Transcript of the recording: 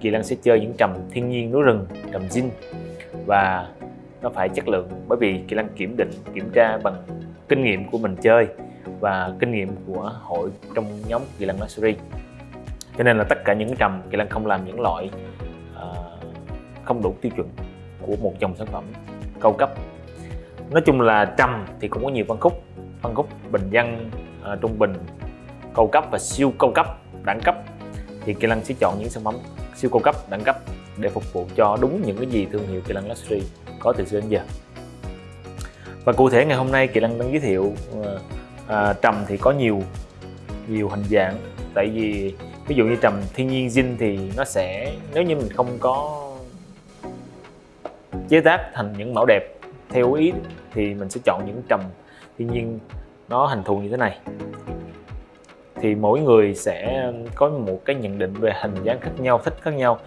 Kỳ Lân sẽ chơi những trầm thiên nhiên núi rừng, trầm zin và nó phải chất lượng bởi vì Kỳ Lân kiểm định, kiểm tra bằng kinh nghiệm của mình chơi và kinh nghiệm của hội trong nhóm Kỳ Lân Luxury cho nên là tất cả những trầm Kỳ Lân không làm những loại uh, không đủ tiêu chuẩn của một dòng sản phẩm cao cấp. Nói chung là trầm thì cũng có nhiều phân khúc. Phân khúc bình dân uh, trung bình cao cấp và siêu cao cấp đẳng cấp thì Kỳ Lân sẽ chọn những sản phẩm siêu cao cấp đẳng cấp để phục vụ cho đúng những cái gì thương hiệu Kỳ Lân Luxury có từ xưa đến giờ. Và cụ thể ngày hôm nay Kỳ Lân đang giới thiệu ờ, à, trầm thì có nhiều nhiều hình dạng. Tại vì ví dụ như trầm thiên nhiên zin thì nó sẽ nếu như mình không có chế tác thành những mẫu đẹp theo ý thì mình sẽ chọn những trầm thiên nhiên nó hình thù như thế này thì mỗi người sẽ có một cái nhận định về hình dáng khác nhau, thích khác nhau.